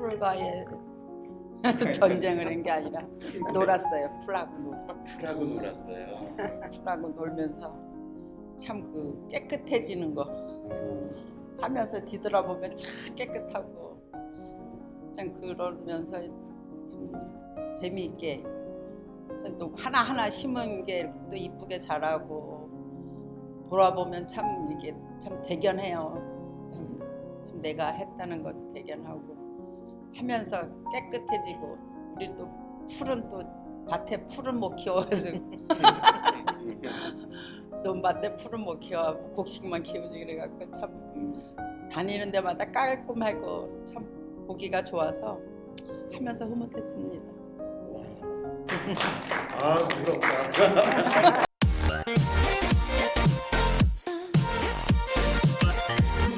풀과의 전쟁을 한 게 아니라 놀았어요. 풀하고 놀았어요. 풀하고 놀았어요. 풀하고 놀면서 참 그 깨끗해지는 거 하면서 뒤돌아보면 참 깨끗하고 참 그러면서 참 재미있게 참또 하나하나 심은 게 또 이쁘게 자라고 돌아보면 참 이게 참 대견해요. 참, 참 내가 했다는 것 대견하고 하면서 깨끗해지고 우리 또 풀은 또 밭에 풀은 못 키워가지고 논밭에 풀은 못 키워 곡식만 키우지 그래갖고 참 다니는 데마다 깔끔하고 참 보기가 좋아서 하면서 흐뭇했습니다. 아 부럽다.